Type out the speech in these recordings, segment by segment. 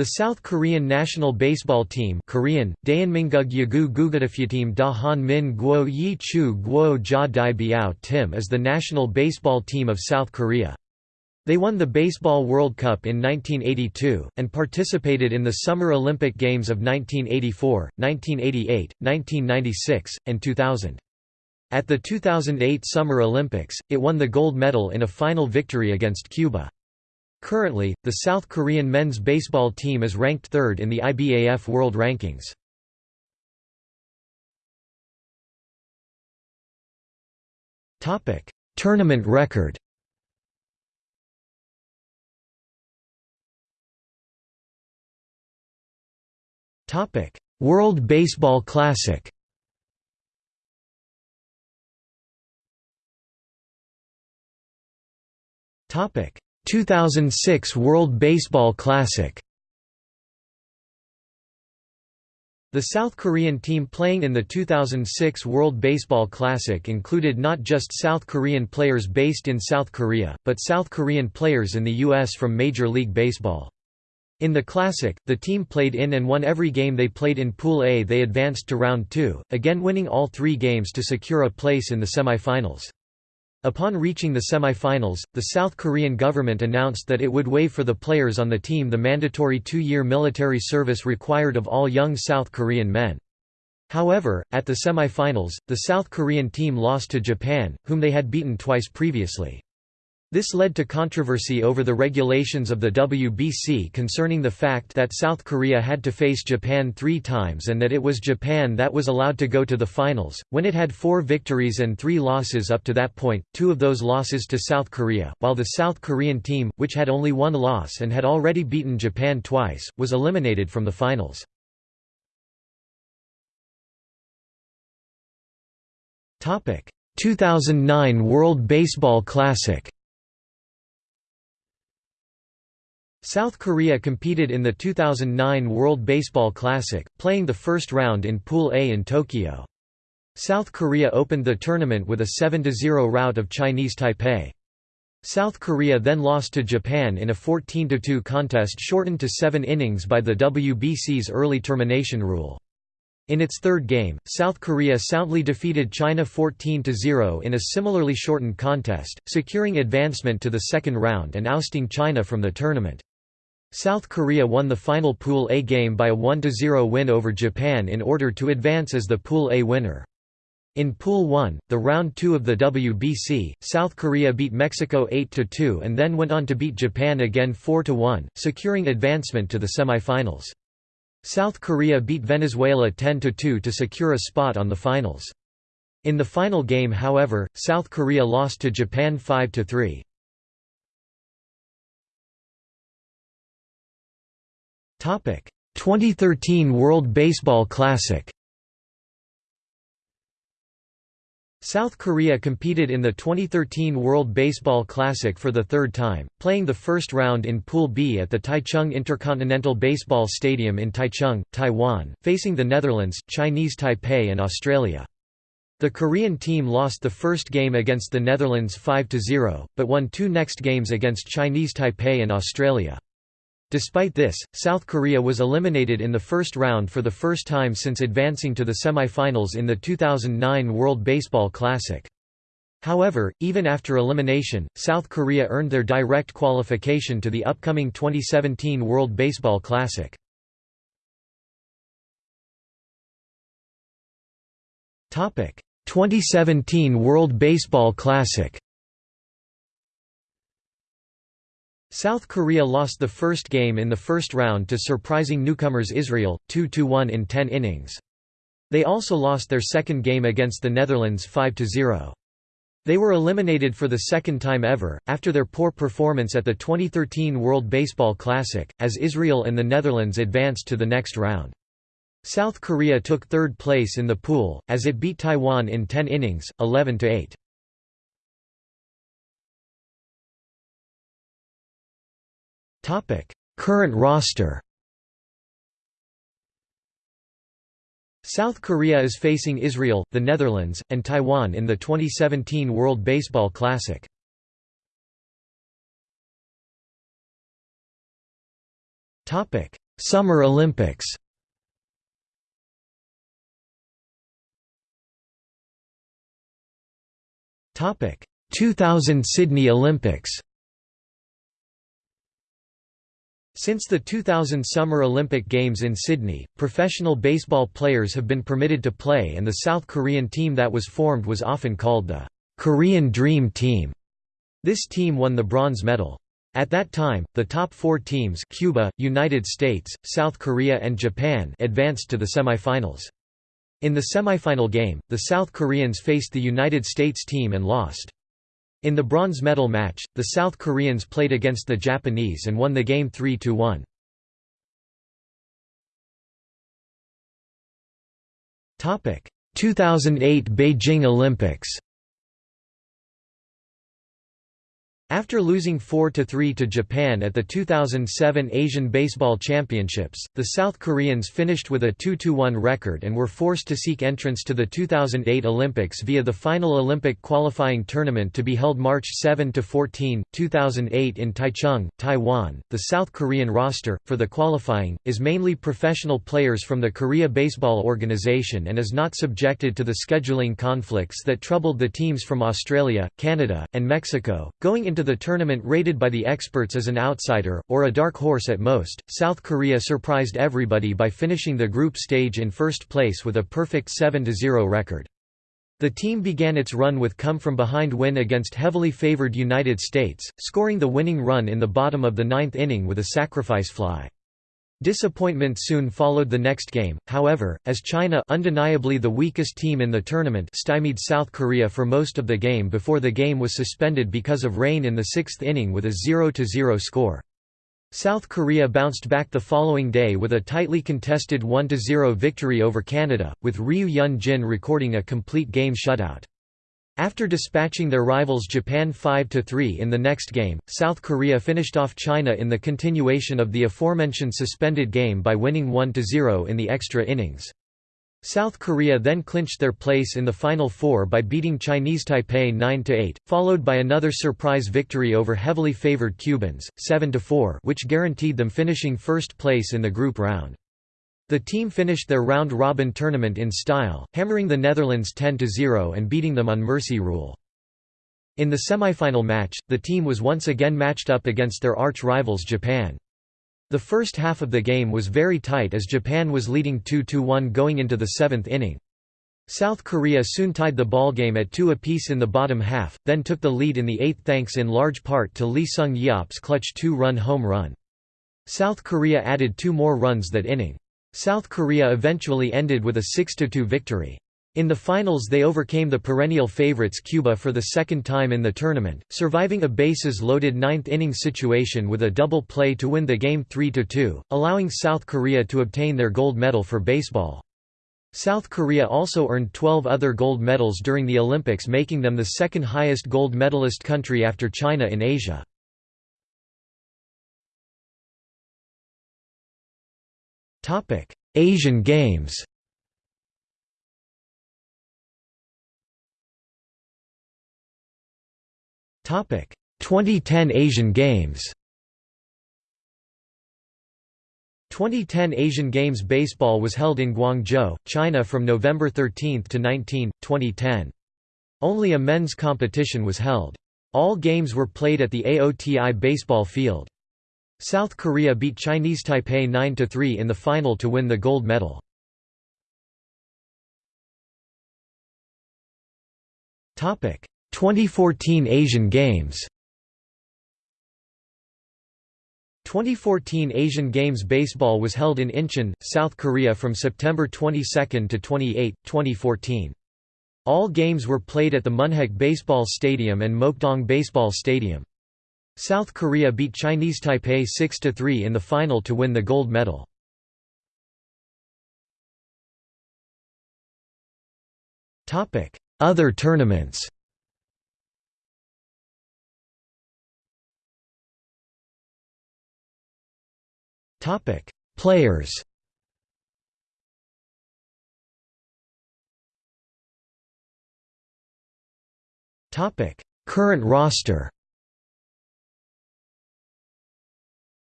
The South Korean national baseball team Korean, Min Guo Yi Chu Guo Biao Tim is the national baseball team of South Korea. They won the Baseball World Cup in 1982, and participated in the Summer Olympic Games of 1984, 1988, 1996, and 2000. At the 2008 Summer Olympics, it won the gold medal in a final victory against Cuba. Currently, the South Korean men's baseball team is ranked third in the IBAF World Rankings. Tournament record World Baseball Classic Topic 2006 World Baseball Classic The South Korean team playing in the 2006 World Baseball Classic included not just South Korean players based in South Korea, but South Korean players in the U.S. from Major League Baseball. In the Classic, the team played in and won every game they played in Pool A they advanced to Round 2, again winning all three games to secure a place in the semifinals. Upon reaching the semi-finals, the South Korean government announced that it would waive for the players on the team the mandatory two-year military service required of all young South Korean men. However, at the semi-finals, the South Korean team lost to Japan, whom they had beaten twice previously. This led to controversy over the regulations of the WBC concerning the fact that South Korea had to face Japan three times and that it was Japan that was allowed to go to the finals, when it had four victories and three losses up to that point, two of those losses to South Korea, while the South Korean team, which had only one loss and had already beaten Japan twice, was eliminated from the finals. Topic: 2009 World Baseball Classic South Korea competed in the 2009 World Baseball Classic, playing the first round in Pool A in Tokyo. South Korea opened the tournament with a 7–0 rout of Chinese Taipei. South Korea then lost to Japan in a 14–2 contest shortened to seven innings by the WBC's early termination rule. In its third game, South Korea soundly defeated China 14–0 in a similarly shortened contest, securing advancement to the second round and ousting China from the tournament. South Korea won the final Pool A game by a 1–0 win over Japan in order to advance as the Pool A winner. In Pool 1, the round 2 of the WBC, South Korea beat Mexico 8–2 and then went on to beat Japan again 4–1, securing advancement to the semifinals. South Korea beat Venezuela 10–2 to secure a spot on the finals. In the final game however, South Korea lost to Japan 5–3. 2013 World Baseball Classic. South Korea competed in the 2013 World Baseball Classic for the third time, playing the first round in Pool B at the Taichung Intercontinental Baseball Stadium in Taichung, Taiwan, facing the Netherlands, Chinese Taipei and Australia. The Korean team lost the first game against the Netherlands 5–0, but won two next games against Chinese Taipei and Australia. Despite this, South Korea was eliminated in the first round for the first time since advancing to the semifinals in the 2009 World Baseball Classic. However, even after elimination, South Korea earned their direct qualification to the upcoming 2017 World Baseball Classic. Topic: 2017 World Baseball Classic. South Korea lost the first game in the first round to surprising newcomers Israel, 2–1 in 10 innings. They also lost their second game against the Netherlands 5–0. They were eliminated for the second time ever, after their poor performance at the 2013 World Baseball Classic, as Israel and the Netherlands advanced to the next round. South Korea took third place in the pool, as it beat Taiwan in 10 innings, 11–8. Current roster South Korea is facing Israel, the Netherlands, and Taiwan in the 2017 World Baseball Classic. Summer Olympics Topic. 2000 Sydney Olympics Since the 2000 Summer Olympic Games in Sydney, professional baseball players have been permitted to play and the South Korean team that was formed was often called the Korean Dream Team. This team won the bronze medal. At that time, the top four teams Cuba, United States, South Korea and Japan advanced to the semifinals. In the semifinal game, the South Koreans faced the United States team and lost. In the bronze medal match, the South Koreans played against the Japanese and won the game 3–1. Topic: 2008 Beijing Olympics After losing 4–3 to Japan at the 2007 Asian Baseball Championships, the South Koreans finished with a 2–1 record and were forced to seek entrance to the 2008 Olympics via the final Olympic qualifying tournament to be held March 7–14, 2008 in Taichung, Taiwan. The South Korean roster, for the qualifying, is mainly professional players from the Korea Baseball Organization and is not subjected to the scheduling conflicts that troubled the teams from Australia, Canada, and Mexico. Going into into the tournament rated by the experts as an outsider, or a dark horse at most, South Korea surprised everybody by finishing the group stage in first place with a perfect 7–0 record. The team began its run with come-from-behind win against heavily favored United States, scoring the winning run in the bottom of the ninth inning with a sacrifice fly. Disappointment soon followed the next game, however, as China undeniably the weakest team in the tournament stymied South Korea for most of the game before the game was suspended because of rain in the sixth inning with a 0–0 score. South Korea bounced back the following day with a tightly contested 1–0 victory over Canada, with Ryu Hyun-jin recording a complete game shutout. After dispatching their rivals Japan 5–3 in the next game, South Korea finished off China in the continuation of the aforementioned suspended game by winning 1–0 in the extra innings. South Korea then clinched their place in the Final Four by beating Chinese Taipei 9–8, followed by another surprise victory over heavily favored Cubans, 7–4 which guaranteed them finishing first place in the group round. The team finished their round-robin tournament in style, hammering the Netherlands 10–0 and beating them on mercy rule. In the semifinal match, the team was once again matched up against their arch-rivals Japan. The first half of the game was very tight as Japan was leading 2–1 going into the seventh inning. South Korea soon tied the ballgame at two apiece in the bottom half, then took the lead in the eighth thanks in large part to Lee Sung-yeop's clutch two-run home run. South Korea added two more runs that inning. South Korea eventually ended with a 6–2 victory. In the finals they overcame the perennial favorites Cuba for the second time in the tournament, surviving a bases-loaded ninth-inning situation with a double play to win the game 3–2, allowing South Korea to obtain their gold medal for baseball. South Korea also earned 12 other gold medals during the Olympics making them the second highest gold medalist country after China in Asia. Topic: Asian Games. Topic: 2010 Asian Games. 2010 Asian Games baseball was held in Guangzhou, China from November 13 to 19, 2010. Only a men's competition was held. All games were played at the AOTI baseball field. South Korea beat Chinese Taipei 9–3 in the final to win the gold medal. Topic: 2014 Asian Games. 2014 Asian Games baseball was held in Incheon, South Korea from September 22 to 28, 2014. All games were played at the Munhak Baseball Stadium and Mokdong Baseball Stadium. South Korea beat Chinese Taipei 6–3 in the final to win the gold medal. Other tournaments Players Current roster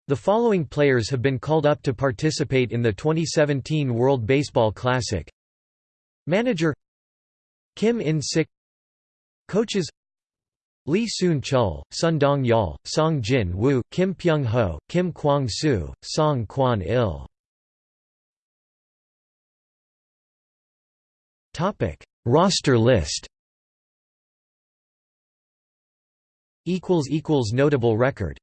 The following players have been called up to participate in the 2017 World Baseball Classic. Manager Kim In-sik. Coaches Lee Soon-chul, Sun Dong-yeol, Song Jin-woo, Kim Pyung-ho, Kim Kwang-soo, Song Kwan-il. Roster list. Notable record